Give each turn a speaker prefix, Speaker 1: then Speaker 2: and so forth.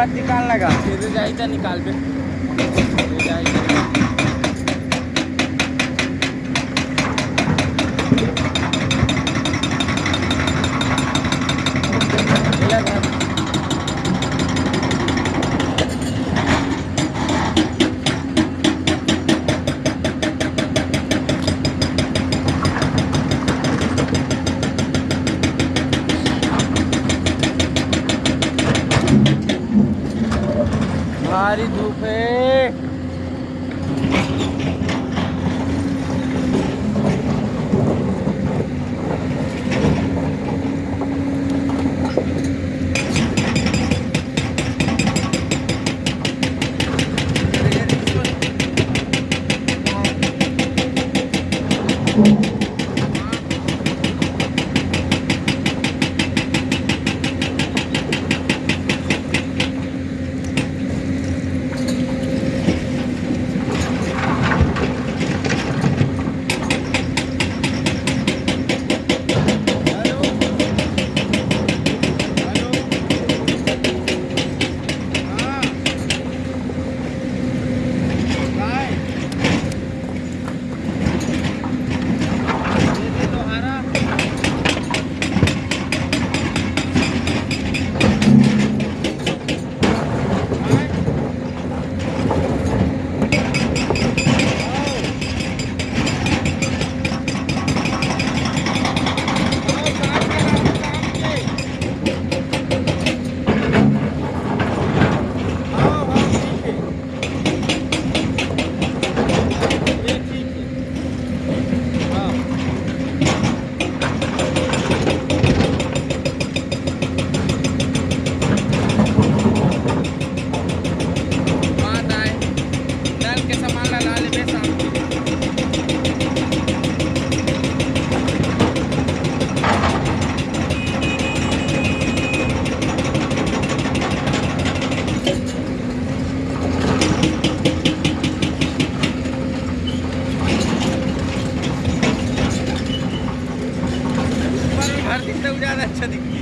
Speaker 1: बात निकालने का फिर जाए तो निकाल पे भारी धूप है अच्छा दिखती है